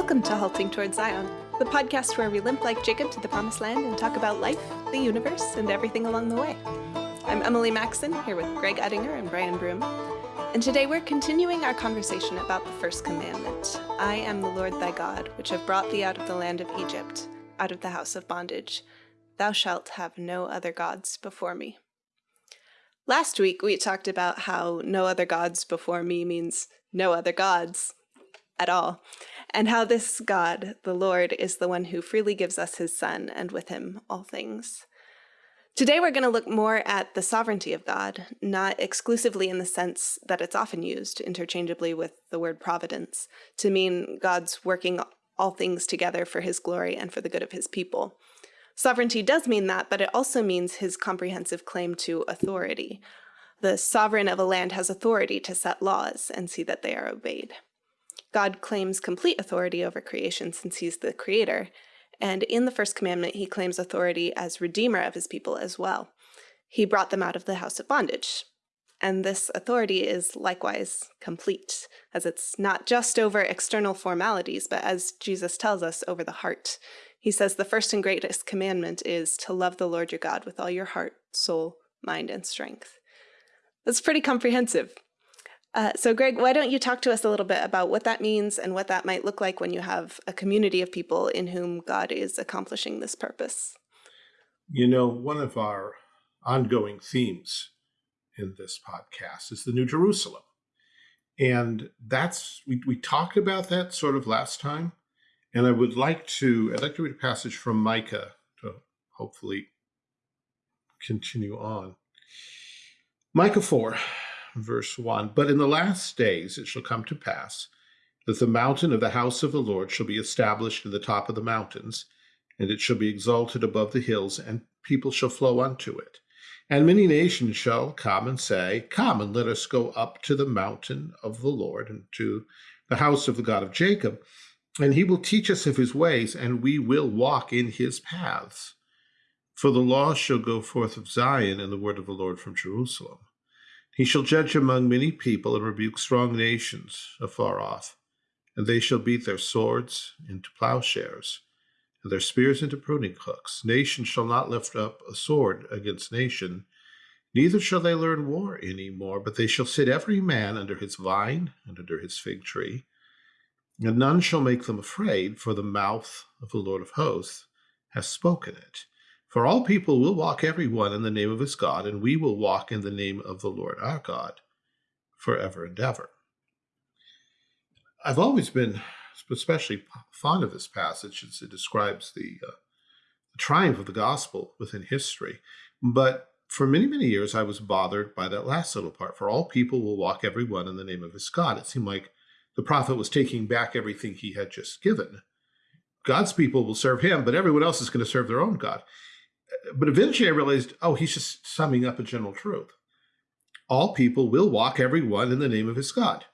Welcome to Halting Towards Zion, the podcast where we limp like Jacob to the promised land and talk about life, the universe, and everything along the way. I'm Emily Maxon, here with Greg Ettinger and Brian Broom. And today we're continuing our conversation about the first commandment I am the Lord thy God, which have brought thee out of the land of Egypt, out of the house of bondage. Thou shalt have no other gods before me. Last week we talked about how no other gods before me means no other gods at all, and how this God, the Lord, is the one who freely gives us his Son, and with him all things. Today we're going to look more at the sovereignty of God, not exclusively in the sense that it's often used interchangeably with the word providence, to mean God's working all things together for his glory and for the good of his people. Sovereignty does mean that, but it also means his comprehensive claim to authority. The sovereign of a land has authority to set laws and see that they are obeyed. God claims complete authority over creation since he's the creator, and in the first commandment, he claims authority as redeemer of his people as well. He brought them out of the house of bondage. And this authority is likewise complete, as it's not just over external formalities, but as Jesus tells us, over the heart. He says the first and greatest commandment is to love the Lord your God with all your heart, soul, mind, and strength. That's pretty comprehensive. Uh, so, Greg, why don't you talk to us a little bit about what that means and what that might look like when you have a community of people in whom God is accomplishing this purpose? You know, one of our ongoing themes in this podcast is the New Jerusalem. And that's, we, we talked about that sort of last time. And I would like to, I'd like to read a passage from Micah to hopefully continue on. Micah 4 verse 1 But in the last days it shall come to pass that the mountain of the house of the Lord shall be established in the top of the mountains, and it shall be exalted above the hills, and people shall flow unto it. And many nations shall come and say, Come and let us go up to the mountain of the Lord, and to the house of the God of Jacob, and he will teach us of his ways, and we will walk in his paths. For the law shall go forth of Zion, and the word of the Lord from Jerusalem. He shall judge among many people and rebuke strong nations afar off. And they shall beat their swords into plowshares, and their spears into pruning hooks. Nation shall not lift up a sword against nation, neither shall they learn war any more, but they shall sit every man under his vine and under his fig tree. And none shall make them afraid, for the mouth of the Lord of hosts has spoken it. For all people will walk every one in the name of his God, and we will walk in the name of the Lord our God forever and ever. I've always been especially fond of this passage as it describes the, uh, the triumph of the gospel within history. But for many, many years, I was bothered by that last little part. For all people will walk every one in the name of his God. It seemed like the prophet was taking back everything he had just given. God's people will serve him, but everyone else is going to serve their own God but eventually I realized, oh, he's just summing up a general truth. All people will walk every one in the name of his God.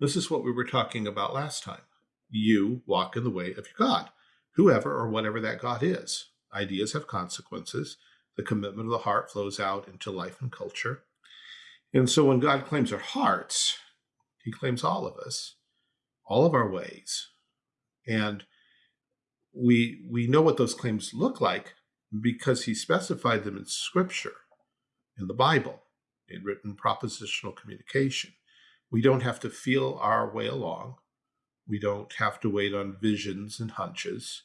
This is what we were talking about last time. You walk in the way of your God, whoever or whatever that God is. Ideas have consequences. The commitment of the heart flows out into life and culture. And so when God claims our hearts, he claims all of us, all of our ways. And we we know what those claims look like because he specified them in scripture, in the Bible, in written propositional communication. We don't have to feel our way along. We don't have to wait on visions and hunches.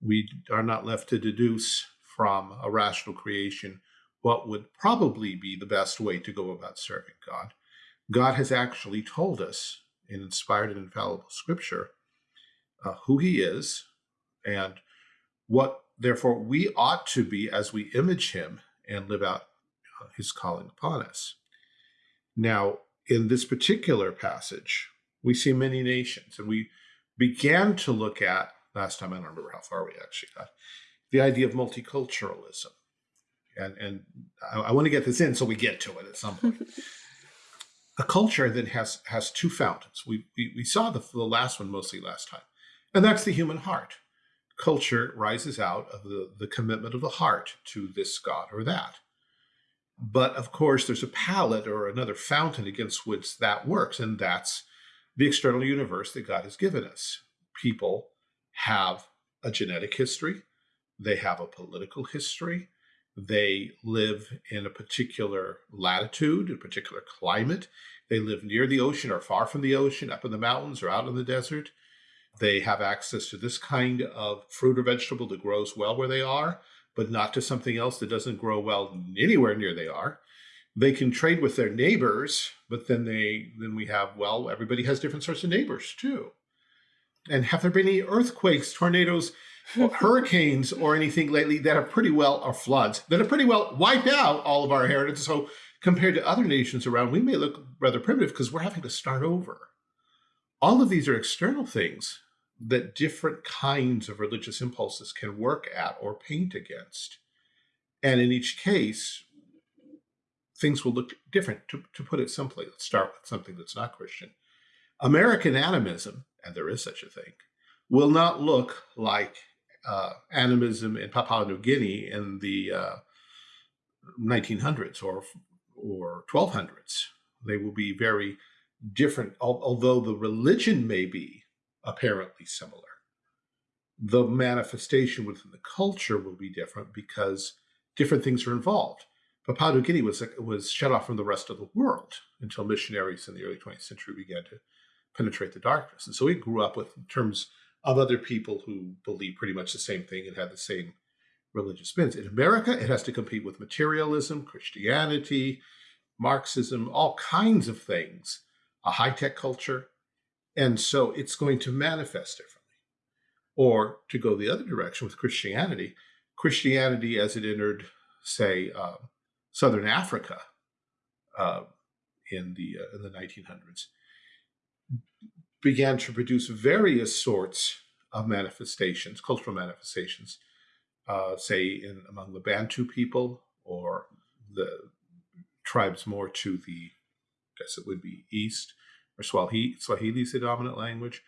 We are not left to deduce from a rational creation what would probably be the best way to go about serving God. God has actually told us in inspired and infallible scripture uh, who he is and what Therefore, we ought to be as we image him and live out uh, his calling upon us. Now, in this particular passage, we see many nations, and we began to look at, last time I don't remember how far we actually got, the idea of multiculturalism. And, and I, I want to get this in so we get to it at some point. a culture that has has two fountains. We, we, we saw the, the last one mostly last time, and that's the human heart culture rises out of the, the commitment of the heart to this God or that. But of course, there's a palette or another fountain against which that works, and that's the external universe that God has given us. people have a genetic history, they have a political history, they live in a particular latitude, a particular climate. They live near the ocean or far from the ocean, up in the mountains or out in the desert. They have access to this kind of fruit or vegetable that grows well where they are, but not to something else that doesn't grow well anywhere near they are. They can trade with their neighbors, but then they then we have, well, everybody has different sorts of neighbors too. And have there been any earthquakes, tornadoes, hurricanes or anything lately that have pretty well, or floods, that have pretty well wiped out all of our heritage. So compared to other nations around, we may look rather primitive because we're having to start over. All of these are external things that different kinds of religious impulses can work at or paint against. And in each case, things will look different. To, to put it simply, let's start with something that's not Christian. American animism, and there is such a thing, will not look like uh, animism in Papua New Guinea in the uh, 1900s or or 1200s. They will be very different, although the religion may be apparently similar. The manifestation within the culture will be different because different things are involved. Papua New Guinea was, was shut off from the rest of the world until missionaries in the early 20th century began to penetrate the darkness. And so we grew up with terms of other people who believe pretty much the same thing and have the same religious spins. In America, it has to compete with materialism, Christianity, Marxism, all kinds of things, a high-tech culture. And so it's going to manifest differently. Or to go the other direction with Christianity, Christianity as it entered, say, uh, Southern Africa uh, in the uh, in the 1900s, began to produce various sorts of manifestations, cultural manifestations, uh, say in among the Bantu people or the tribes more to the, I guess it would be east, or Swahili, Swahili is the dominant language,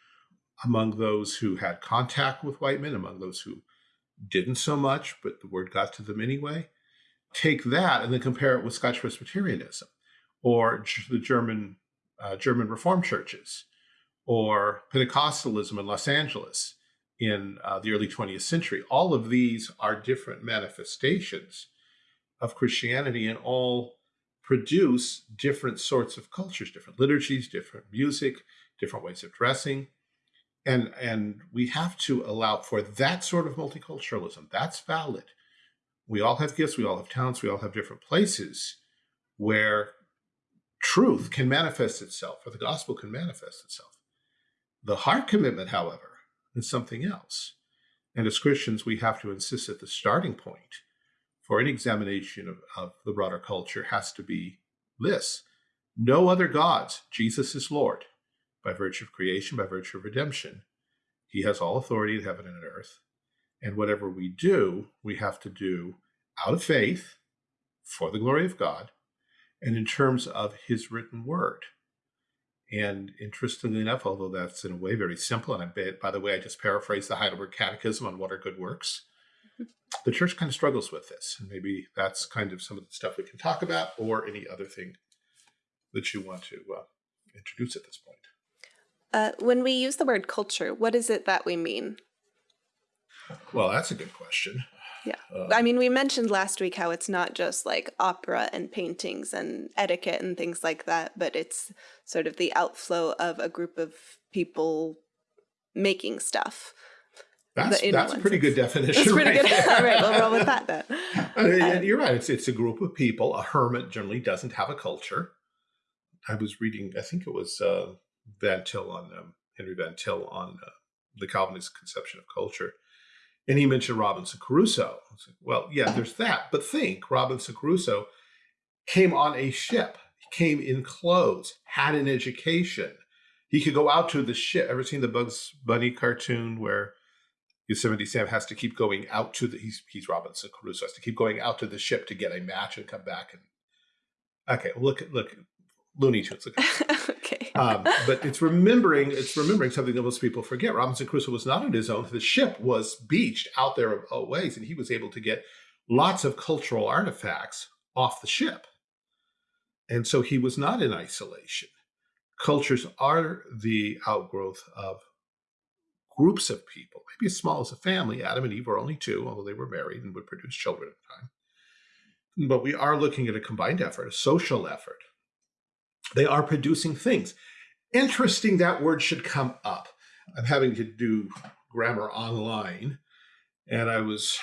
among those who had contact with white men, among those who didn't so much, but the word got to them anyway. Take that and then compare it with Scotch Presbyterianism or the German uh, German Reformed churches or Pentecostalism in Los Angeles in uh, the early 20th century. All of these are different manifestations of Christianity and all produce different sorts of cultures, different liturgies, different music, different ways of dressing. And, and we have to allow for that sort of multiculturalism. That's valid. We all have gifts, we all have talents, we all have different places where truth can manifest itself, or the gospel can manifest itself. The heart commitment, however, is something else. And as Christians, we have to insist that the starting point for any examination of, of the broader culture has to be this. No other gods. Jesus is Lord by virtue of creation, by virtue of redemption. He has all authority in heaven and on earth. And whatever we do, we have to do out of faith for the glory of God and in terms of his written word. And interestingly enough, although that's in a way very simple, and I bet, by the way, I just paraphrased the Heidelberg Catechism on what are good works. The church kind of struggles with this, and maybe that's kind of some of the stuff we can talk about, or any other thing that you want to uh, introduce at this point. Uh, when we use the word culture, what is it that we mean? Well, that's a good question. Yeah. Uh, I mean, we mentioned last week how it's not just like opera and paintings and etiquette and things like that, but it's sort of the outflow of a group of people making stuff. That's, that's a pretty good definition. That's pretty right good. All right, we'll roll with that then. Um, you're right. It's, it's a group of people. A hermit generally doesn't have a culture. I was reading, I think it was uh, Van Til on, um, Henry Van Til on uh, the Calvinist conception of culture and he mentioned Robinson Crusoe. Well, yeah, there's that. But think Robinson Crusoe came on a ship, he came in clothes, had an education. He could go out to the ship. Ever seen the Bugs Bunny cartoon where Yosemite Sam has to keep going out to the, he's, he's Robinson Crusoe, has to keep going out to the ship to get a match and come back. And okay, look, look, Looney Tunes. Look okay. Um, but it's remembering it's remembering something that most people forget. Robinson Crusoe was not on his own. The ship was beached out there a ways, and he was able to get lots of cultural artifacts off the ship. And so he was not in isolation. Cultures are the outgrowth of groups of people, maybe as small as a family. Adam and Eve were only two, although they were married and would produce children at the time. But we are looking at a combined effort, a social effort. They are producing things. Interesting that word should come up. I'm having to do grammar online, and I was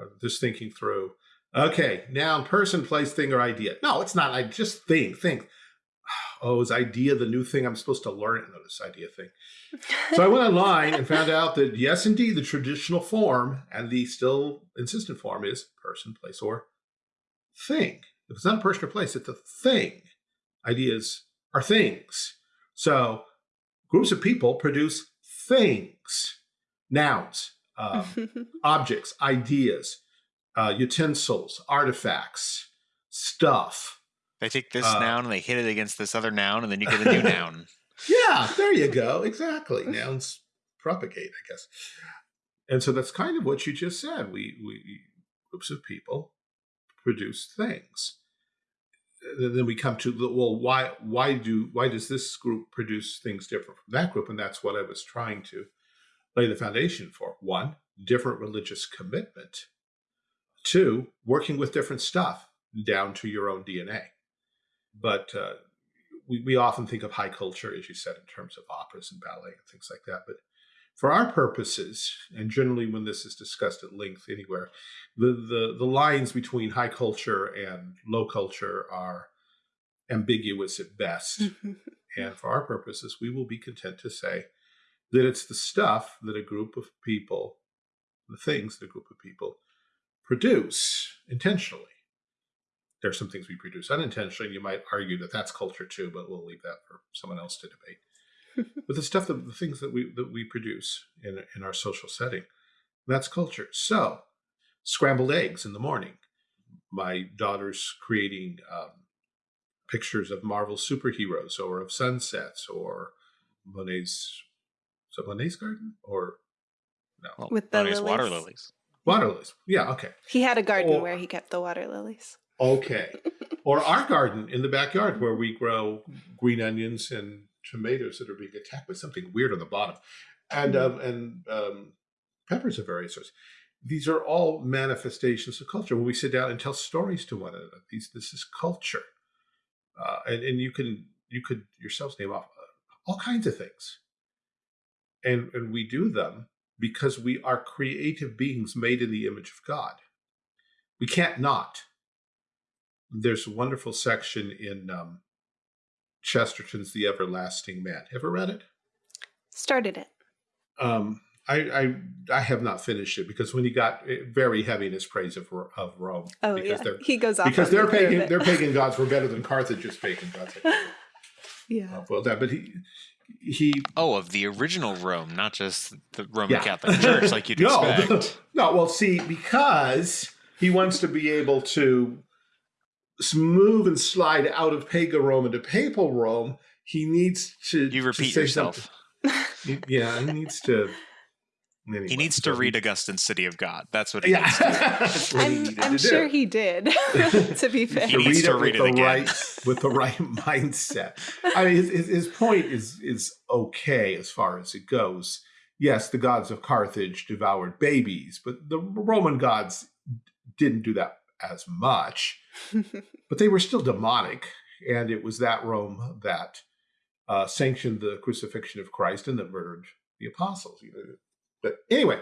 uh, just thinking through Okay, noun, person, place, thing, or idea. No, it's not. I just think, think. Oh, is idea the new thing I'm supposed to learn? No, this idea thing. So I went online and found out that yes, indeed, the traditional form and the still insistent form is person, place, or thing. If it's not a person or place, it's a thing. Ideas are things. So groups of people produce things, nouns, um, objects, ideas, uh, utensils, artifacts, stuff. They take this uh, noun and they hit it against this other noun, and then you get a new noun. Yeah, there you go. Exactly. Nouns propagate, I guess. And so that's kind of what you just said. We, we groups of people produce things. And then we come to the well, why why do why does this group produce things different from that group? And that's what I was trying to lay the foundation for. One, different religious commitment Two, working with different stuff down to your own DNA. But uh, we, we often think of high culture, as you said, in terms of operas and ballet and things like that. But for our purposes, and generally when this is discussed at length anywhere, the, the, the lines between high culture and low culture are ambiguous at best. and for our purposes, we will be content to say that it's the stuff that a group of people, the things that a group of people produce intentionally. There are some things we produce unintentionally. You might argue that that's culture too, but we'll leave that for someone else to debate. but the stuff that the things that we that we produce in in our social setting, that's culture. So, scrambled eggs in the morning. My daughter's creating um, pictures of Marvel superheroes or of sunsets or Monet's so it Monet's garden or no? Well, With the Monet's water lilies. Water lilies. Yeah, okay. He had a garden or, where he kept the water lilies. Okay. or our garden in the backyard where we grow green onions and tomatoes that are being attacked by something weird on the bottom. And mm um, and um, peppers of various sorts. These are all manifestations of culture. When we sit down and tell stories to one another, these this is culture. Uh, and, and you can you could yourselves name off uh, all kinds of things. And and we do them because we are creative beings made in the image of God. We can't not. There's a wonderful section in um, Chesterton's The Everlasting Man. Ever read it? Started it. Um, I, I, I have not finished it because when he got eh, very heavy in his praise of of Rome, oh yeah, he goes off because their pagan their pagan gods were better than Carthage's pagan gods. yeah, well, that but he he oh of the original Rome, not just the Roman yeah. Catholic Church, like you'd no, expect. no, well, see, because he wants to be able to move and slide out of pagan Rome into papal Rome, he needs to. You repeat to yourself. yeah, he needs to Anyway, he needs to read Augustine's City of God. That's what he yeah. needs to I'm, I'm sure do. he did, to be fair. He needs to read it, again. Right, with the right mindset. I mean, his, his point is, is okay as far as it goes. Yes, the gods of Carthage devoured babies, but the Roman gods didn't do that as much. but they were still demonic, and it was that Rome that uh, sanctioned the crucifixion of Christ and that murdered the apostles. But anyway,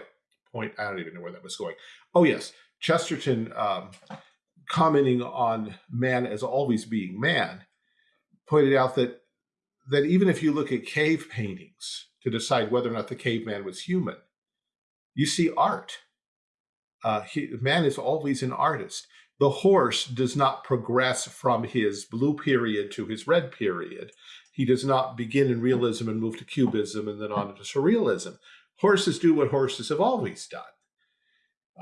point, I don't even know where that was going. Oh, yes. Chesterton um, commenting on man as always being man pointed out that that even if you look at cave paintings to decide whether or not the caveman was human, you see art. Uh, he, man is always an artist. The horse does not progress from his blue period to his red period. He does not begin in realism and move to cubism and then on to surrealism horses do what horses have always done.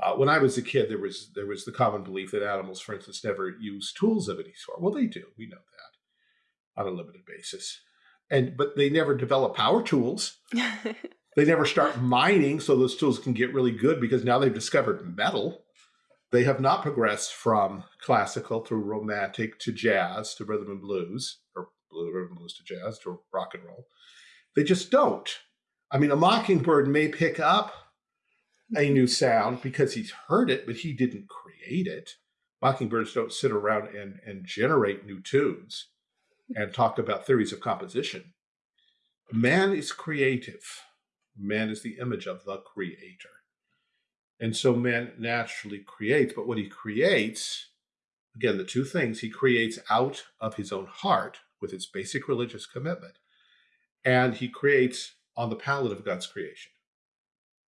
Uh, when I was a kid, there was there was the common belief that animals, for instance, never use tools of any sort. Well, they do. We know that on a limited basis, and but they never develop power tools. they never start mining so those tools can get really good because now they've discovered metal. They have not progressed from classical through romantic to jazz to rhythm and blues, or rhythm and blues to jazz to rock and roll. They just don't. I mean, a mockingbird may pick up a new sound because he's heard it, but he didn't create it. Mockingbirds don't sit around and, and generate new tunes and talk about theories of composition. Man is creative. Man is the image of the creator. And so man naturally creates, but what he creates, again, the two things, he creates out of his own heart with its basic religious commitment, and he creates on the palette of God's creation.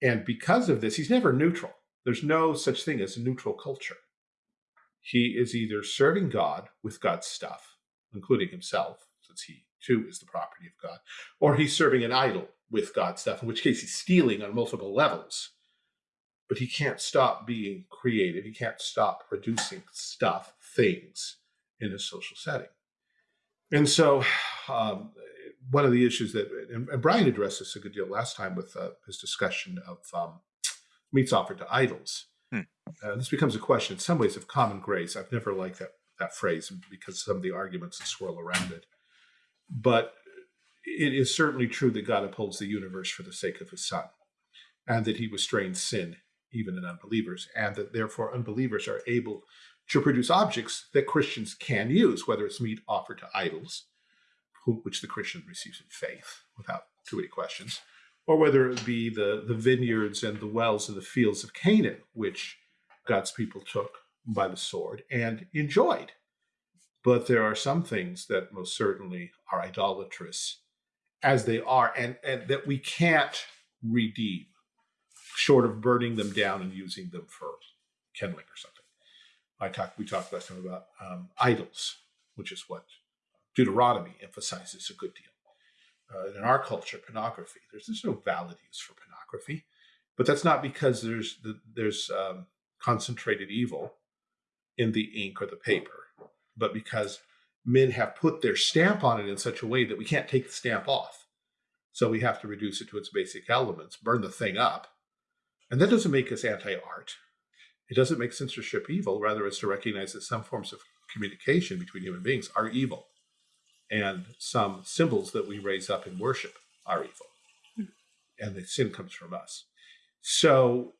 And because of this, he's never neutral. There's no such thing as a neutral culture. He is either serving God with God's stuff, including himself, since he too is the property of God, or he's serving an idol with God stuff, in which case he's stealing on multiple levels. But he can't stop being creative. He can't stop producing stuff, things in a social setting. And so um, one of the issues that, and, and, Brian addressed this a good deal last time with uh, his discussion of um, meats offered to idols. Hmm. Uh, this becomes a question in some ways of common grace. I've never liked that, that phrase because some of the arguments that swirl around it. But it is certainly true that God upholds the universe for the sake of his son, and that he restrains sin even in unbelievers, and that therefore unbelievers are able to produce objects that Christians can use, whether it's meat offered to idols, which the Christian receives in faith without too many questions, or whether it be the, the vineyards and the wells and the fields of Canaan, which God's people took by the sword and enjoyed. But there are some things that most certainly are idolatrous as they are and, and that we can't redeem short of burning them down and using them for kindling or something. I talked, we talked last time about um, idols, which is what Deuteronomy emphasizes a good deal. Uh, in our culture, pornography, there's, there's no valid use for pornography, but that's not because there's the, there's um, concentrated evil in the ink or the paper, but because men have put their stamp on it in such a way that we can't take the stamp off. So we have to reduce it to its basic elements, burn the thing up. And that doesn't make us anti-art. It doesn't make censorship evil. Rather, it's to recognize that some forms of communication between human beings are evil and some symbols that we raise up in worship are evil. Mm. And the sin comes from us. So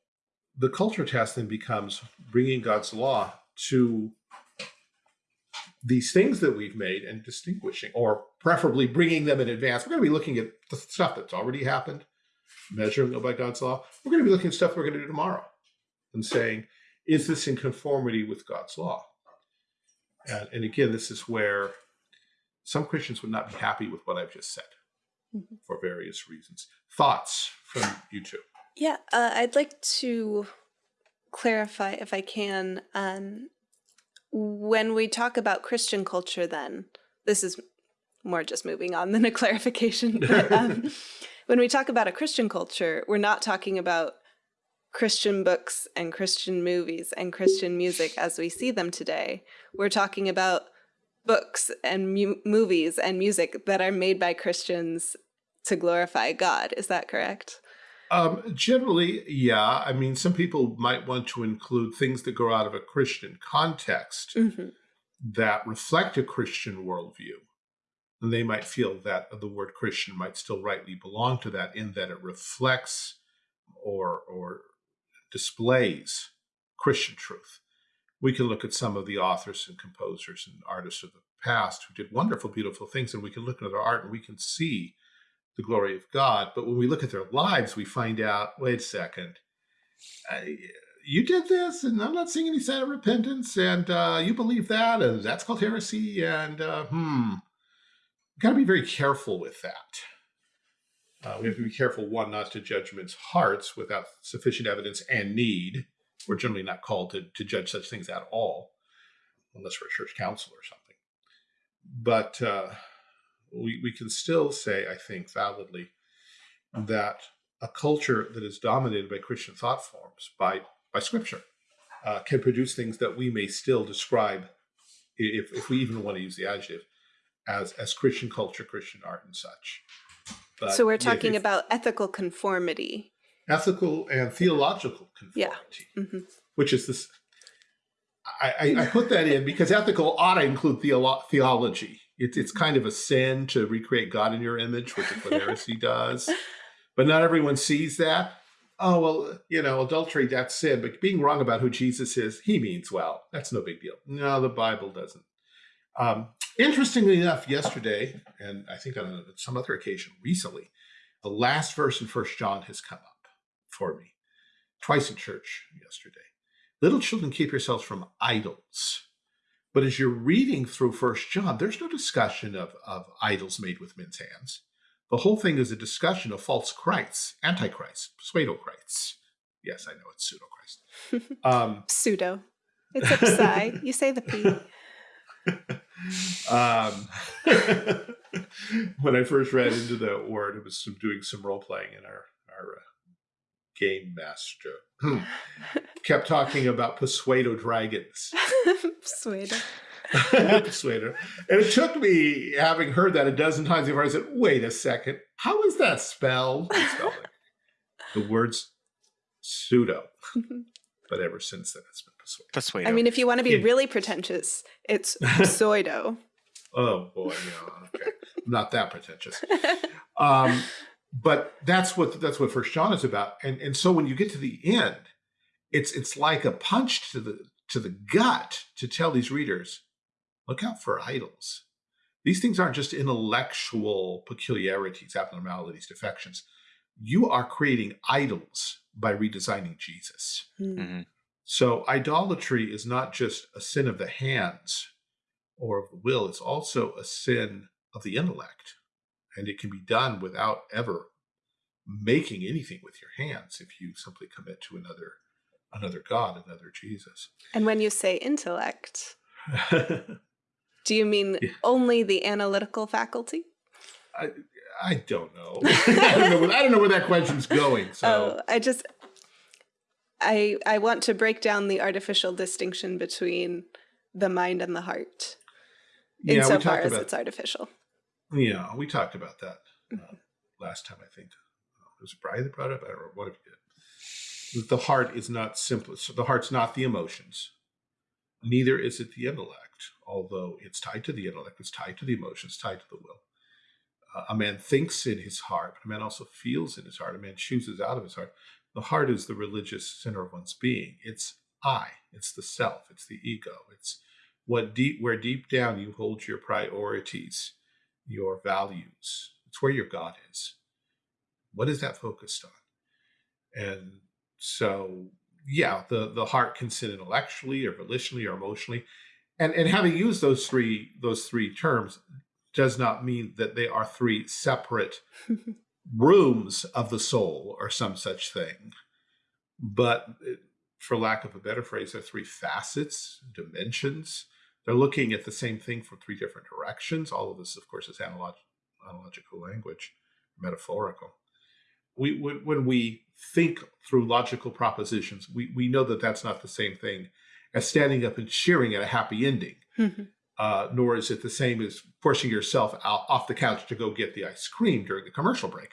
the culture test then becomes bringing God's law to these things that we've made and distinguishing, or preferably bringing them in advance. We're going to be looking at the stuff that's already happened, measuring by God's law. We're going to be looking at stuff we're going to do tomorrow and saying, is this in conformity with God's law? And, and again, this is where some Christians would not be happy with what I've just said mm -hmm. for various reasons. Thoughts from you two? Yeah, uh, I'd like to clarify, if I can, um, when we talk about Christian culture, then this is more just moving on than a clarification. But, um, when we talk about a Christian culture, we're not talking about Christian books and Christian movies and Christian music as we see them today. We're talking about books and movies and music that are made by Christians to glorify God. Is that correct? Um, generally, yeah. I mean, some people might want to include things that grow out of a Christian context mm -hmm. that reflect a Christian worldview. And they might feel that the word Christian might still rightly belong to that in that it reflects or, or displays Christian truth we can look at some of the authors and composers and artists of the past who did wonderful, beautiful things, and we can look at their art and we can see the glory of God. But when we look at their lives, we find out, wait a second, uh, you did this, and I'm not seeing any sign of repentance, and uh, you believe that, and that's called heresy, and uh, hmm, got to be very careful with that. Uh, we have to be careful, one, not to judge men's hearts without sufficient evidence and need, we're generally not called to, to judge such things at all, unless we're a church council or something. But uh, we, we can still say, I think, validly, that a culture that is dominated by Christian thought forms, by, by scripture, uh, can produce things that we may still describe, if, if we even want to use the adjective, as, as Christian culture, Christian art, and such. But so we're talking if, about ethical conformity ethical and theological conformity, yeah. mm -hmm. which is this. I, I, put that in because ethical ought to include theolo theology. It's, it's kind of a sin to recreate God in your image, which what heresy does. but not everyone sees that. Oh, well, you know, adultery, that's sin, but being wrong about who Jesus is, he means well. That's no big deal. No, the Bible doesn't. Um, interestingly enough, yesterday, and I think on some other occasion recently, the last verse in First John has come up for me twice in church yesterday. Little children, keep yourselves from idols. But as you're reading through First John, there's no discussion of, of idols made with men's hands. The whole thing is a discussion of false Christs, antichrists, pseudo Christs. Yes, I know it's pseudo Christ. Um, pseudo. It's a psi. you say the P. um, when I first read into the word, it was some, doing some role playing, in our our uh, game master hmm, kept talking about Pseudo dragons. Pseudo. Persuader. And it took me having heard that a dozen times before I said, wait a second, how is that spelled? spelled the words pseudo. but ever since then, it's been persuader. Persuader. I mean, if you want to be yeah. really pretentious, it's pseudo. oh boy, yeah, okay. not that pretentious. Um, but that's what that's what First John is about. And and so when you get to the end, it's it's like a punch to the to the gut to tell these readers, look out for idols. These things aren't just intellectual peculiarities, abnormalities, defections. You are creating idols by redesigning Jesus. Mm -hmm. So idolatry is not just a sin of the hands or of the will, it's also a sin of the intellect. And it can be done without ever making anything with your hands if you simply commit to another another God, another Jesus. And when you say intellect, do you mean yeah. only the analytical faculty? I, I don't know. I don't know. Where, I don't know where that question's going. So oh, I just I I want to break down the artificial distinction between the mind and the heart, yeah, insofar as about, it's artificial. Yeah, we talked about that uh, mm-hmm. last time. I think it was Brian that brought it up. I don't know what if you did. The heart is not simple. So the heart's not the emotions. Neither is it the intellect. Although it's tied to the intellect, it's tied to the emotions, tied to the will. Uh, a man thinks in his heart, but a man also feels in his heart. A man chooses out of his heart. The heart is the religious center of one's being. It's I, it's the self, it's the ego. It's what deep where deep down you hold your priorities, your values. It's where your God is. What is that focused on? And so yeah, the the heart can sit intellectually or volitionally or emotionally. And and having used those three those three terms does not mean that they are three separate rooms of the soul or some such thing. But eh, for lack of a better phrase, they're three facets, dimensions. They're looking at the same thing from three different directions. All of this, of course, is analog analogical language, metaphorical. We, when we think through logical propositions, we, we know that that's not the same thing as standing up and cheering at a happy ending. Mm-hmm uh, nor is it the same as forcing yourself out off the couch to go get the ice cream during the commercial break.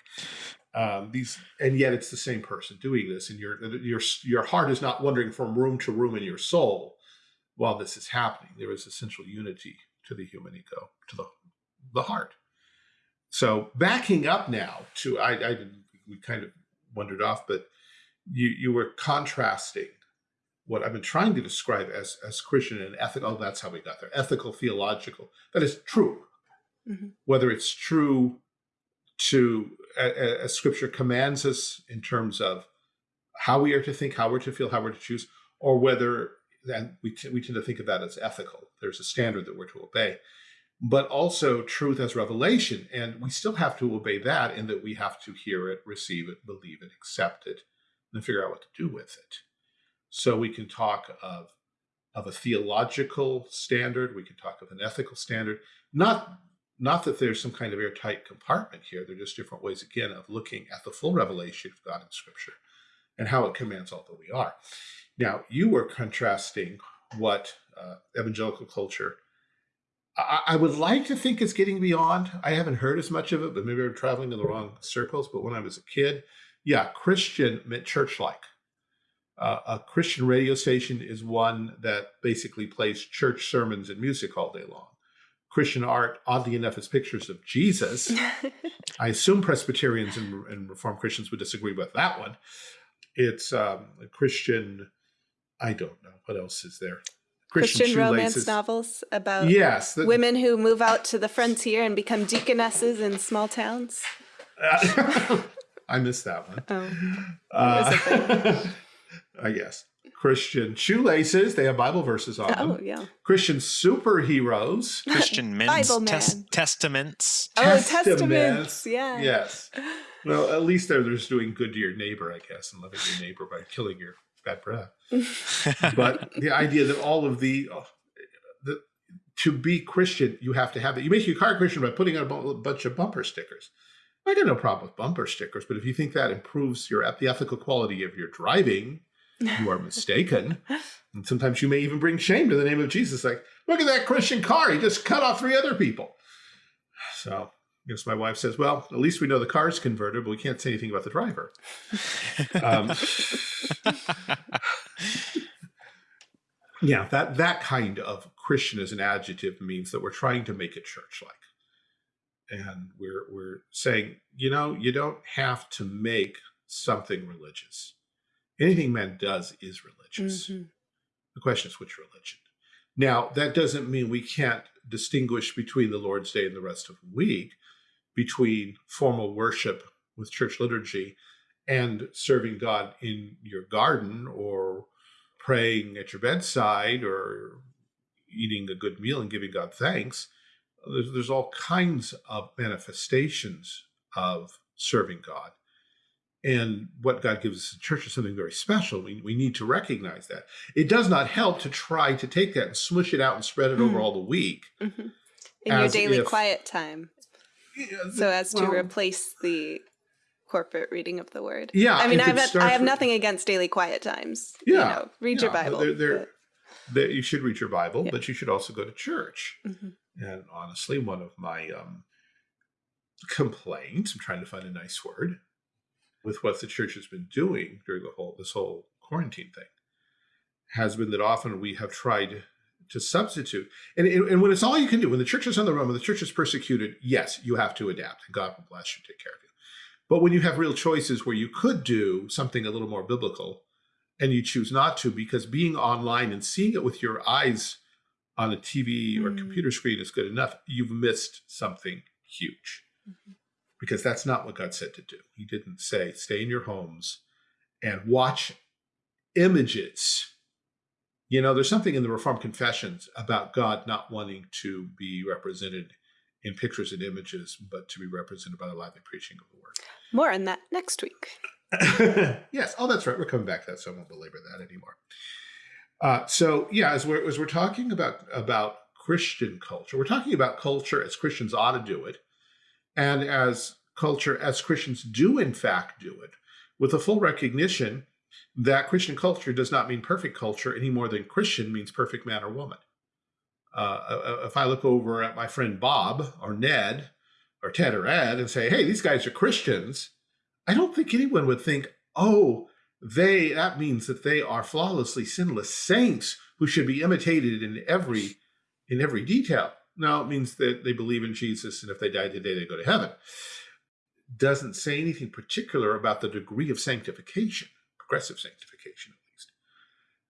Um, these, and yet it's the same person doing this, and your your your heart is not wandering from room to room in your soul while this is happening. There is essential unity to the human ego, to the the heart. So backing up now to I, I we kind of wandered off, but you you were contrasting what I've been trying to describe as, as Christian and ethical, oh, that's how we got there, ethical, theological, that is true. Mm -hmm. Whether it's true to, as scripture commands us in terms of how we are to think, how we're to feel, how we're to choose, or whether, and we, we tend to think of that as ethical. There's a standard that we're to obey, but also truth as revelation. And we still have to obey that in that we have to hear it, receive it, believe it, accept it, and figure out what to do with it. So we can talk of, of a theological standard, we can talk of an ethical standard, not, not that there's some kind of airtight compartment here, they're just different ways, again, of looking at the full revelation of God in Scripture and how it commands all that we are. Now, you were contrasting what uh, evangelical culture I, I, would like to think it's getting beyond. I haven't heard as much of it, but maybe I'm traveling in the wrong circles. But when I was a kid, yeah, Christian meant church-like. Uh, a Christian radio station is one that basically plays church sermons and music all day long. Christian art, oddly enough, is pictures of Jesus. I assume Presbyterians and, and Reformed Christians would disagree with that one. It's um, a Christian, I don't know. What else is there? Christian, Christian romance novels about yes, the, women who move out to the frontier and become deaconesses in small towns. I missed that one. Oh, uh, I guess. Christian shoelaces. They have Bible verses on oh, them. Oh, yeah. Christian superheroes. Christian men's tes Testamints. Oh, Testamints. Testamints. Yeah. Yes. Well, at least they're just doing good to your neighbor, I guess, and loving your neighbor by killing your bad breath. but the idea that all of the, oh, the to be Christian, you have to have it. You make your car Christian by putting on a bunch of bumper stickers. I got no problem with bumper stickers, but if you think that improves your the ethical quality of your driving, you are mistaken. and sometimes you may even bring shame to the name of Jesus. Like, look at that Christian car. He just cut off three other people. So Guess my wife says, well, at least we know the car's converted, but we can't say anything about the driver. um, yeah, that, that kind of Christian as an adjective means that we're trying to make it church-like. And we're, we're saying, you know, you don't have to make something religious anything man does is religious. Mm -hmm. The question is which religion. Now, that doesn't mean we can't distinguish between the Lord's Day and the rest of the week, between formal worship with church liturgy and serving God in your garden or praying at your bedside or eating a good meal and giving God thanks. There's, there's all kinds of manifestations of serving God. And what God gives us in church is something very special. We, we need to recognize that. It does not help to try to take that and smush it out and spread it mm. over all the week. Mm -hmm. In your daily if, quiet time. Yeah, so as to well, replace the corporate reading of the word. Yeah. I mean, I've, I have nothing against daily quiet times. Yeah. You know, read yeah, your Bible. They're, they're, they're, you should read your Bible, yeah. but you should also go to church. Mm -hmm. And honestly, one of my um, complaints, I'm trying to find a nice word, with what the church has been doing during the whole this whole quarantine thing has been that often we have tried to substitute. And, and when it's all you can do, when the church is on the run, when the church is persecuted, yes, you have to adapt and God will bless you, take care of you. But when you have real choices where you could do something a little more biblical and you choose not to because being online and seeing it with your eyes on a TV or mm. computer screen is good enough, you've missed something huge. Mm -hmm because that's not what God said to do. He didn't say, stay in your homes and watch images. You know, there's something in the Reformed Confessions about God not wanting to be represented in pictures and images, but to be represented by the lively preaching of the word. More on that next week. yes. Oh, that's right. We're coming back to that, so I won't belabor that anymore. Uh, so yeah, as we're, as we're talking about, about Christian culture, we're talking about culture as Christians ought to do it and as culture, as Christians do in fact do it, with a full recognition that Christian culture does not mean perfect culture any more than Christian means perfect man or woman. Uh, uh, uh, if I look over at my friend Bob or Ned or Ted or Ed and say, hey, these guys are Christians, I don't think anyone would think, oh, they, that means that they are flawlessly sinless saints who should be imitated in every, in every detail. No, it means that they believe in Jesus, and if they die today, they go to heaven. Doesn't say anything particular about the degree of sanctification, progressive sanctification at least.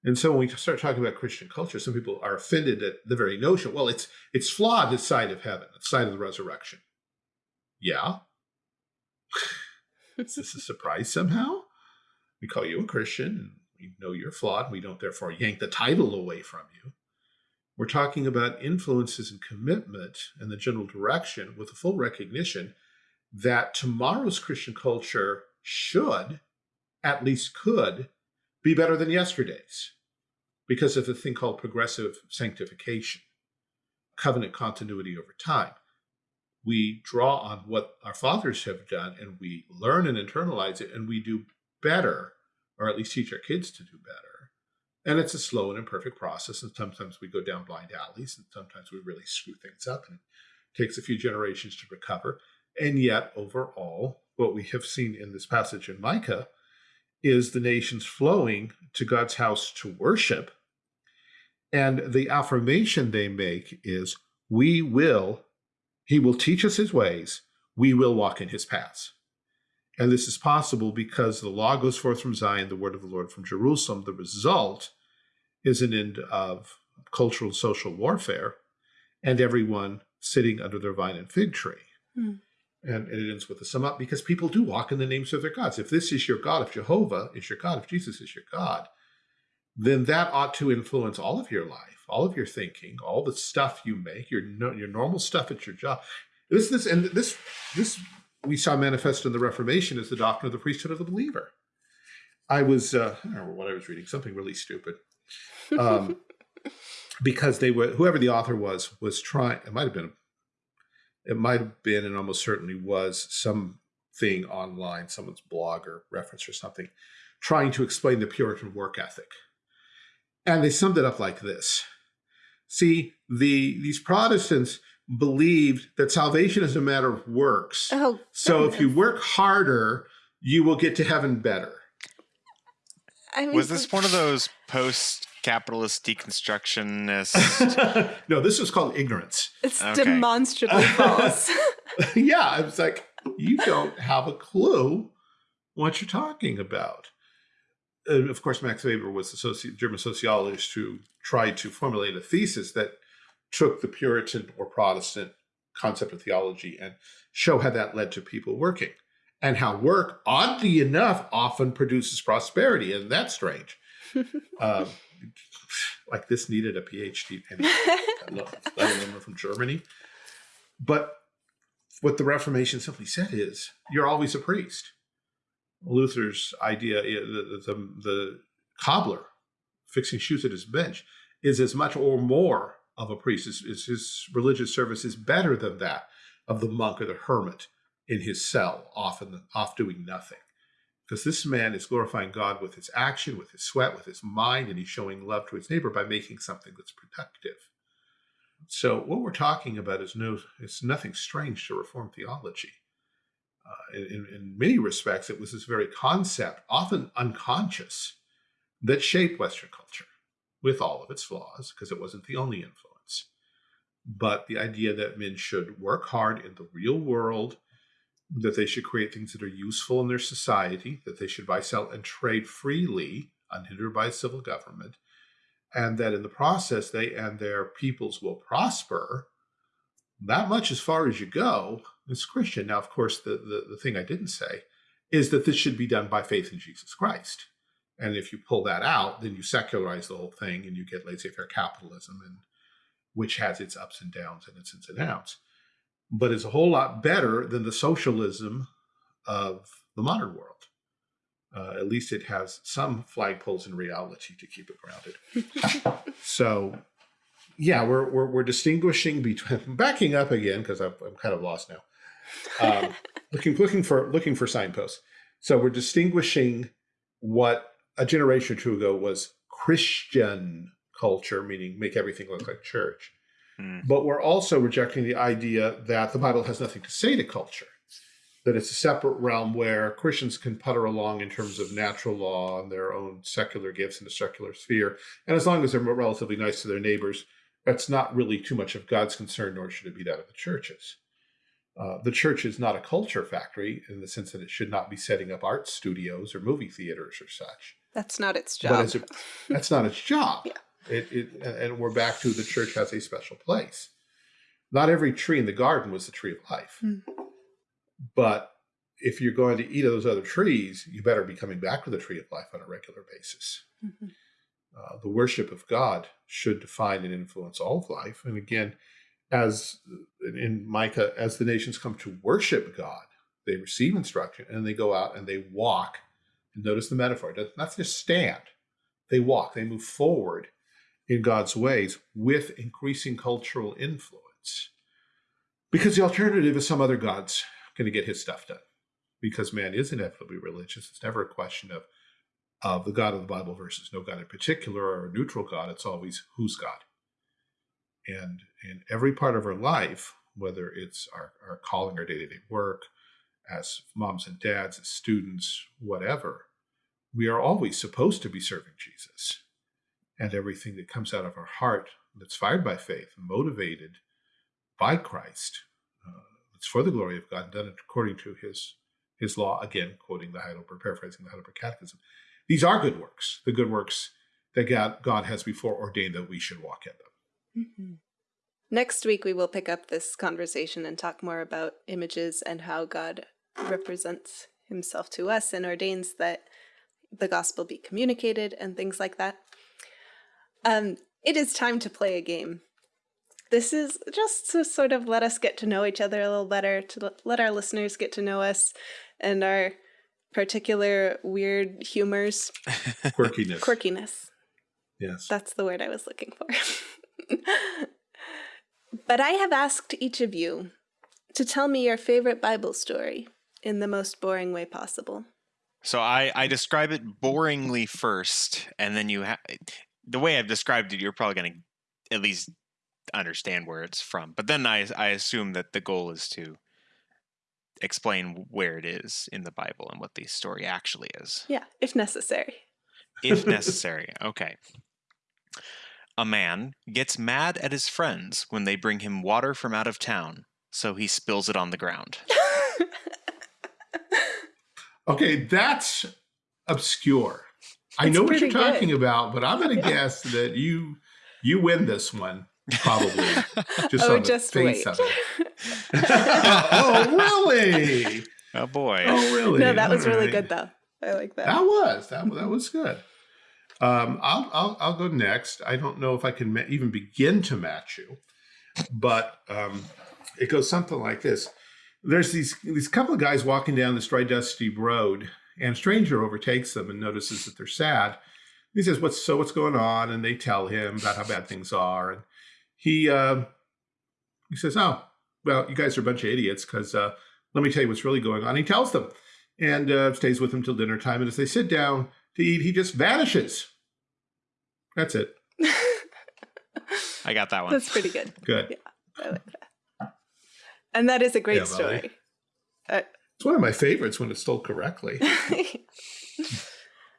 And so when we start talking about Christian culture, some people are offended at the very notion, well, it's it's flawed this side of heaven, the side of the resurrection. Yeah. Is this a surprise somehow? We call you a Christian, and we know you're flawed, and we don't therefore yank the title away from you. We're talking about influences and commitment and the general direction with a full recognition that tomorrow's Christian culture should, at least could, be better than yesterday's because of a thing called progressive sanctification, covenant continuity over time. We draw on what our fathers have done and we learn and internalize it and we do better, or at least teach our kids to do better and it's a slow and imperfect process. And sometimes we go down blind alleys and sometimes we really screw things up and it takes a few generations to recover. And yet overall, what we have seen in this passage in Micah is the nations flowing to God's house to worship. And the affirmation they make is, we will, he will teach us his ways, we will walk in his paths. And this is possible because the law goes forth from Zion, the word of the Lord from Jerusalem. The result is an end of cultural and social warfare and everyone sitting under their vine and fig tree. Hmm. And, and, it ends with a sum up because people do walk in the names of their gods. If this is your God, if Jehovah is your God, if Jesus is your God, then that ought to influence all of your life, all of your thinking, all the stuff you make, your your normal stuff at your job. This this and this this we saw manifest in the Reformation as the doctrine of the priesthood of the believer. I was uh, I don't remember what I was reading, something really stupid. Um, because they were whoever the author was was trying it might have been it might have been and almost certainly was something online someone's blog or reference or something trying to explain the puritan work ethic. And they summed it up like this. See the these protestants believed that salvation is a matter of works. Oh, so if you work harder you will get to heaven better I mean, was this one of those post capitalist deconstructionist. no, this was called ignorance. It's okay. demonstrably false. yeah, I was like, you don't have a clue what you're talking about. And of course, Max Weber was the soci German sociologist who tried to formulate a thesis that took the Puritan or Protestant concept of theology and show how that led to people working and how work, oddly enough, often produces prosperity. And that's strange. um, like this needed a PhD, anyway, from Germany. But what the Reformation simply said is, you're always a priest. Luther's idea, the, the, the cobbler fixing shoes at his bench, is as much or more of a priest. His religious service is better than that of the monk or the hermit in his cell, often off doing nothing because this man is glorifying God with his action, with his sweat, with his mind, and he's showing love to his neighbor by making something that's productive. So what we're talking about is no, it's nothing strange to Reformed theology. Uh, in, in many respects, it was this very concept, often unconscious, that shaped Western culture with all of its flaws, because it wasn't the only influence. But the idea that men should work hard in the real world that they should create things that are useful in their society, that they should buy, sell, and trade freely, unhindered by civil government, and that in the process they and their peoples will prosper. That much as far as you go is Christian. Now, of course, the, the, the thing I didn't say is that this should be done by faith in Jesus Christ. And if you pull that out, then you secularize the whole thing and you get laissez-faire capitalism, and which has its ups and downs and its ins and outs but it's a whole lot better than the socialism of the modern world. Uh, at least it has some flagpoles in reality to keep it grounded. so, yeah, we're, we're, we're distinguishing between backing up again because I'm, I'm kind of lost now. Um, looking looking for looking for signposts. So we're distinguishing what a generation or two ago was Christian culture, meaning make everything look like church, Mm. But we're also rejecting the idea that the Bible has nothing to say to culture, that it's a separate realm where Christians can putter along in terms of natural law and their own secular gifts in the secular sphere. And as long as they're relatively nice to their neighbors, that's not really too much of God's concern, nor should it be that of the churches. Uh, the church is not a culture factory in the sense that it should not be setting up art studios or movie theaters or such. That's not its job. A, that's not its job. yeah. It, it, and we're back to the church has a special place. Not every tree in the garden was the tree of life. Mm. But if you're going to eat of those other trees, you better be coming back to the tree of life on a regular basis. Mm -hmm. uh, the worship of God should define and influence all of life. And again, as in Micah, as the nations come to worship God, they receive instruction and they go out and they walk. And notice the metaphor, not just stand, they walk, they move forward in God's ways with increasing cultural influence. Because the alternative is some other God's going to get his stuff done. Because man is inevitably religious. It's never a question of, of the God of the Bible versus no God in particular or a neutral God. It's always who's God. And in every part of our life, whether it's our, our calling, our day-to-day -day work, as moms and dads, as students, whatever, we are always supposed to be serving Jesus and everything that comes out of our heart that's fired by faith, motivated by Christ. Uh, it's for the glory of God, done according to his his law. Again, quoting the Heidelberg, paraphrasing the Heidelberg Catechism. These are good works, the good works that God, God has before ordained that we should walk in them. Mm -hmm. Next week, we will pick up this conversation and talk more about images and how God represents himself to us and ordains that the gospel be communicated and things like that. Um, it is time to play a game. This is just to sort of let us get to know each other a little better, to let our listeners get to know us and our particular weird humors. Quirkiness. Quirkiness. Yes. That's the word I was looking for. but I have asked each of you to tell me your favorite Bible story in the most boring way possible. So I, I describe it boringly first, and then you have the way I've described it, you're probably going to at least understand where it's from. But then I, I assume that the goal is to explain where it is in the Bible and what the story actually is. Yeah, if necessary. If necessary. Okay. A man gets mad at his friends when they bring him water from out of town, so he spills it on the ground. okay, that's obscure. I know what you're talking good. about, but I'm going to yeah. guess that you you win this one probably just oh, on just the face wait. of it. oh, really? Oh boy. Oh, really? No, that was really good though. I like that. That was that that was good. Um, I'll, I'll I'll go next. I don't know if I can even begin to match you, but um, it goes something like this. There's these these couple of guys walking down this dry, dusty road, and a stranger overtakes them and notices that they're sad. He says, "What's so? What's going on?" And they tell him about how bad things are. And he uh, he says, "Oh, well, you guys are a bunch of idiots because uh, let me tell you what's really going on." He tells them, and uh, stays with them till dinner time. And as they sit down to eat, he just vanishes. That's it. I got that one. That's pretty good. Good. Yeah, I like that. And that is a great yeah, story. It's one of my favorites when it's told correctly.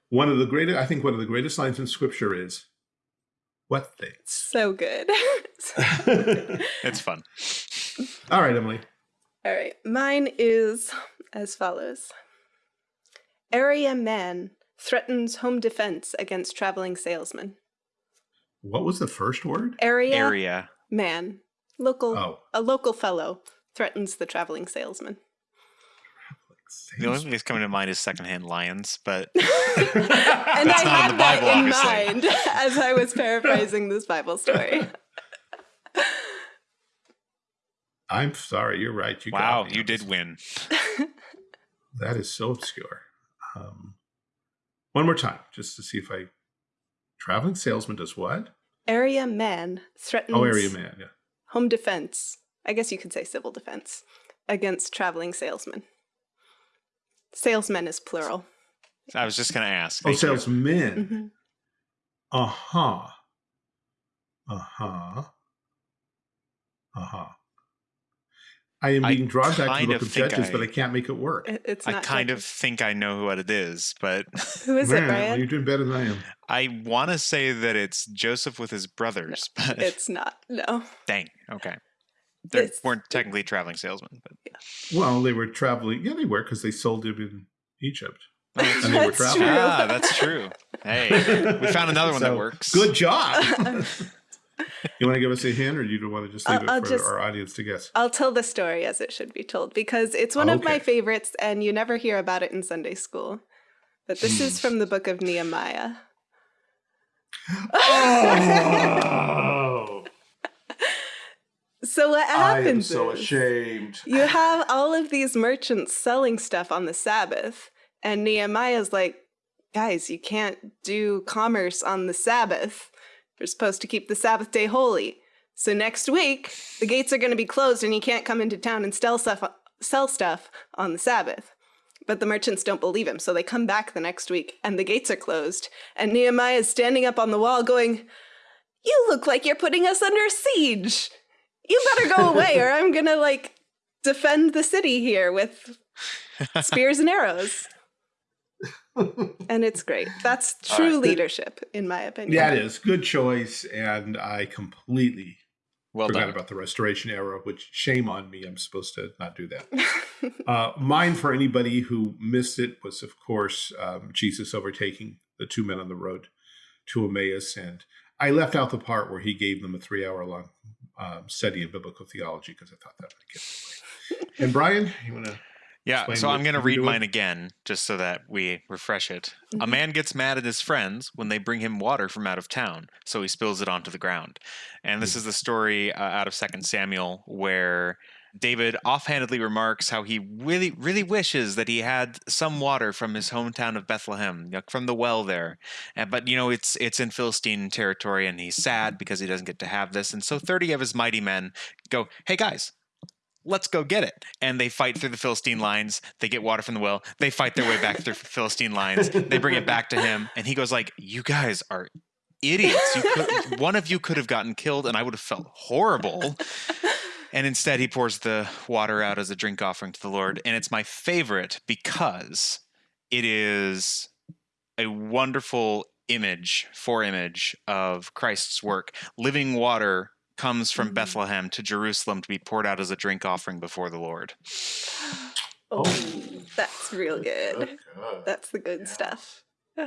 one of the greatest, I think one of the greatest lines in scripture is, what things? So good. it's fun. All right, Emily. All right. Mine is as follows. Area man threatens home defense against traveling salesman. What was the first word? Area, Area. man. Local oh. a local fellow threatens the traveling salesman. The only thing that's coming to mind is secondhand lions, but and I had that Bible, in obviously. mind as I was paraphrasing this Bible story. I'm sorry, you're right. You wow, you did win. that is so obscure. Um, one more time, just to see if I. Traveling salesman does what? Area man threatens. Oh, area man, yeah. Home defense. I guess you could say civil defense against traveling salesmen. Salesmen is plural. I was just going to ask. Oh, salesmen. Mm -hmm. Uh huh. Uh huh. Uh huh. I am being I drawn back to the book of Judges, I, but I can't make it work. It's I kind judges. of think I know what it is, but who is Man, it, Brian? You're doing better than I am. I want to say that it's Joseph with his brothers, no, but it's not. No. Dang. Okay. They weren't technically traveling salesmen, but yeah. well, they were traveling. Yeah, they were because they sold him in Egypt. Oh, and they were traveling. True. Ah, that's true. Hey, we found another one so, that works. Good job. you want to give us a hint, or you don't want to just leave I'll, it for just, our audience to guess? I'll tell the story as it should be told because it's one okay. of my favorites, and you never hear about it in Sunday school. But this is from the book of Nehemiah. Oh. So what happens? I am so ashamed. You have all of these merchants selling stuff on the Sabbath, and Nehemiah's like, "Guys, you can't do commerce on the Sabbath." We're supposed to keep the Sabbath day holy. So next week, the gates are going to be closed and you can't come into town and sell stuff, sell stuff on the Sabbath. But the merchants don't believe him, so they come back the next week and the gates are closed. And Nehemiah is standing up on the wall going, You look like you're putting us under siege. You better go away or I'm going to like defend the city here with spears and arrows and it's great. That's true right. leadership, in my opinion. Yeah, it is. Good choice. And I completely Well Forgot done. about the Restoration era, which shame on me. I'm supposed to not do that. Uh, mine, for anybody who missed it, was of course um, Jesus overtaking the two men on the road to Emmaus, and I left out the part where he gave them a three-hour-long um, study of biblical theology because I thought that would get. it away. And Brian, you want to? Yeah, so I'm going to read doing? mine again just so that we refresh it. A Mhm. man gets mad at his friends when they bring him water from out of town, so he spills it onto the ground. And this is the story uh, out of Second Samuel where David offhandedly remarks how he really, really wishes that he had some water from his hometown of Bethlehem, from the well there. But you know, it's it's in Philistine territory, and he's sad because he doesn't get to have this. And so, thirty of his mighty men go, "Hey guys, let's go get it. And they fight through the Philistine lines. They get water from the well. They fight their way back through Philistine lines. They bring it back to him, and he goes like, "You guys are idiots. You could, one of you could have gotten killed, and I would have felt horrible." And instead, he pours the water out as a drink offering to the Lord, and it's my favorite because it is a wonderful image, foreimage of Christ's work. Living water comes from Mhm. Bethlehem to Jerusalem to be poured out as a drink offering before the Lord. oh, that's real good. That's the good Yeah. stuff.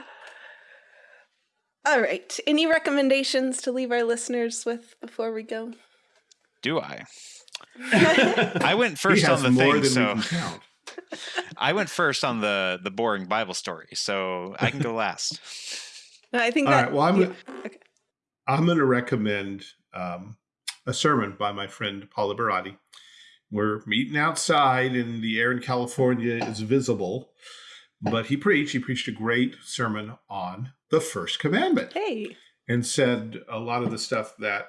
All right. Any recommendations to leave our listeners with before we go? Do I? I went first on the thing, so we can count. I went first on the the boring Bible story, so I can go last. I think All that. right. Well, I'm yeah, okay. I'm going to recommend um, a sermon by my friend Paul Liberati. We're meeting outside, and the air in California is visible. But he preached. He preached a great sermon on the first commandment, Hey. and said a lot of the stuff that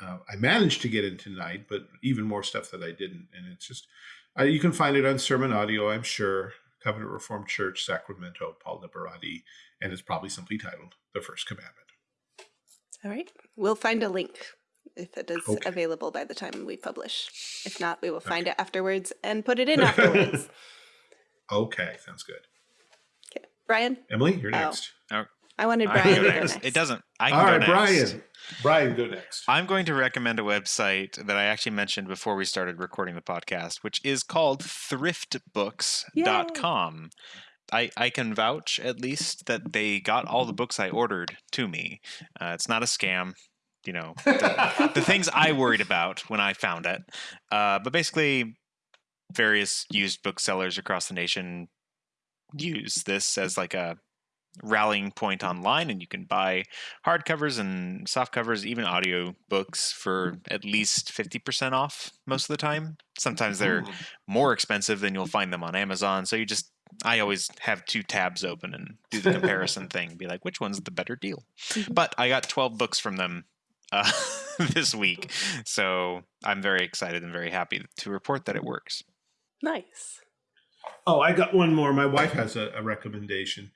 uh, I managed to get in tonight, but even more stuff that I didn't. And it's just uh, you can find it on Sermon Audio, I'm sure. Covenant Reformed Church, Sacramento, Paul Liberati, and it's probably simply titled "The First Commandment." All right. We'll find a link if it is Okay. available by the time we publish. If not, we will find it afterwards and put it in afterwards. Okay, sounds good. okay. Brian? Emily, you're Oh. Next. I wanted I can Brian go to go next. next. It doesn't. I can All go right, next. Brian. Brian, go next. I'm going to recommend a website that I actually mentioned before we started recording the podcast, which is called thriftbooks.com. I, I can vouch at least that they got all the books I ordered to me. Uh, it's not a scam, you know, the, the things I worried about when I found it. Uh, but basically, various used booksellers across the nation use this as like a rallying point online, and you can buy hardcovers and soft covers, even audio books for at least 50% off most of the time. Sometimes they're more expensive than you'll find them on Amazon. So you just, I always have two tabs open and do the comparison thing, be like, which one's the better deal? Mhm. But I got 12 books from them uh, this week. So I'm very excited and very happy to report that it works. Nice. Oh, I got one more. My wife has a, a recommendation.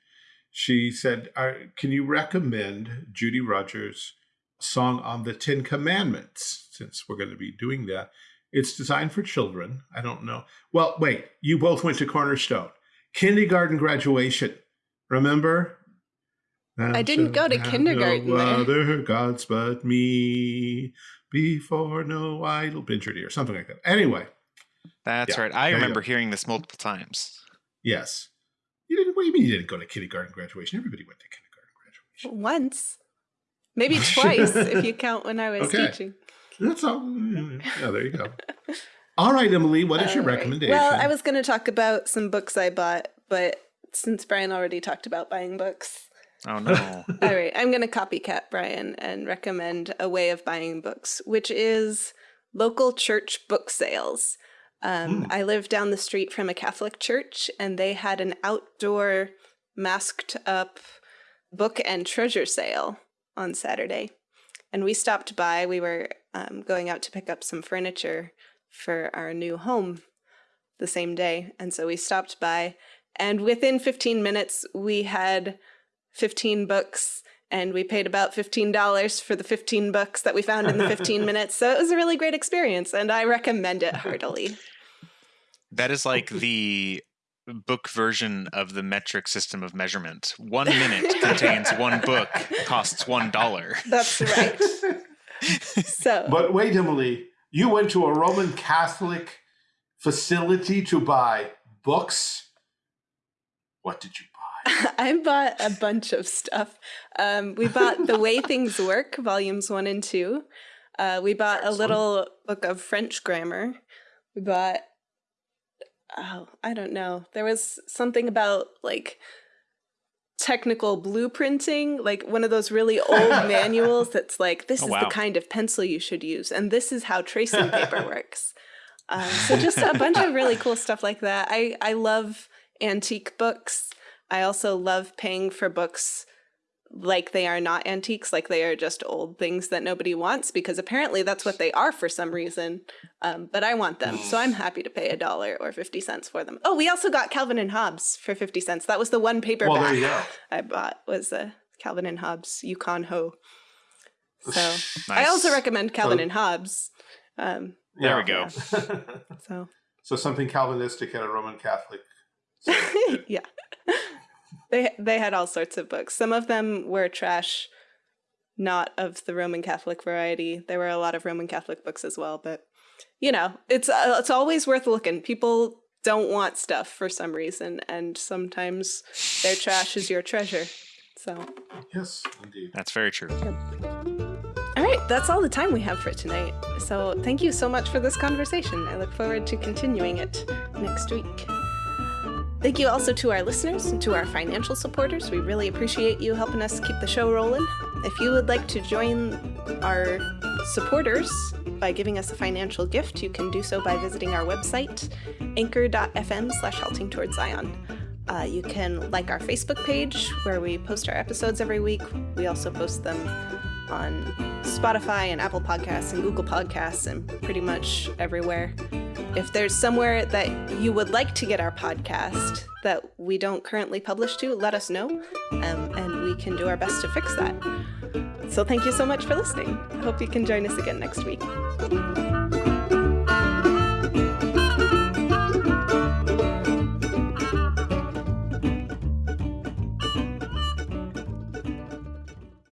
She said, uh, "Can you recommend Judy Rogers' song on the Ten Commandments? Since we're going to be doing that, it's designed for children. I don't know. Well, wait. You both went to Cornerstone, kindergarten graduation. Remember? I didn't go to Thou shalt kindergarten No there. other gods but me. Before no idol, pincher deer, something like that. Anyway, That's Yeah, right. I remember hearing this multiple times. Yes. You didn't. What do you mean you didn't go to kindergarten graduation? Everybody went to kindergarten graduation. Once. Maybe twice if you count when I was Okay. teaching. That's all. Yeah, there you go. All right, Emily. What is your All right. recommendation? Well, I was going to talk about some books I bought, but since Brian already talked about buying books, Oh, no. all right, I'm going to copycat Brian and recommend a way of buying books, which is local church book sales. Um, Mm. I live down the street from a Catholic church, and they had an outdoor masked up book and treasure sale on Saturday. And we stopped by. We were um, going out to pick up some furniture for our new home the same day. And so we stopped by, and within 15 minutes, we had 15 books. And we paid about $15 for the 15 books that we found in the 15 minutes. So it was a really great experience, and I recommend it heartily. That is like the book version of the metric system of measurement. One minute contains one book, costs one dollar. That's right. So, But wait, Emily, you went to a Roman Catholic facility to buy books. What did you buy? I bought a bunch of stuff. Um, we bought The Way Things Work, volumes one and two. Uh, we bought a little book of French grammar. We bought, oh, I don't know. There was something about like technical blueprinting, like one of those really old manuals that's like, this Oh, is wow. the kind of pencil you should use, and this is how tracing paper works. Um, so just a bunch of really cool stuff like that. I I love antique books. I also love paying for books like they are not antiques, like they are just old things that nobody wants, because apparently that's what they are for some reason. Um, but I want them, so I'm happy to pay a dollar or fifty cents for them. Oh, we also got Calvin and Hobbes for fifty cents. That was the one paperback Well, there you go. I bought was a Calvin and Hobbes Yukon Ho. So Nice. I also recommend Calvin So- and Hobbes. Um, There we go. so so something Calvinistic and a Roman Catholic. yeah. They they had all sorts of books. Some of them were trash, not of the Roman Catholic variety. There were a lot of Roman Catholic books as well, but you know, it's uh, it's always worth looking. People don't want stuff for some reason, and sometimes their trash is your treasure. So, Yes, indeed. That's very true. all right, that's all the time we have for tonight. So, thank you so much for this conversation. I look forward to continuing it next week. Thank you also to our listeners and to our financial supporters. We really appreciate you helping us keep the show rolling. If you would like to join our supporters by giving us a financial gift, you can do so by visiting our website, anchor.fm slash halting towards Zion. Uh, you can like our Facebook page where we post our episodes every week. We also post them on Spotify and Apple Podcasts and Google Podcasts and pretty much everywhere. If there's somewhere that you would like to get our podcast that we don't currently publish to, let us know, um, and we can do our best to fix that. So thank you so much for listening. I hope you can join us again next week.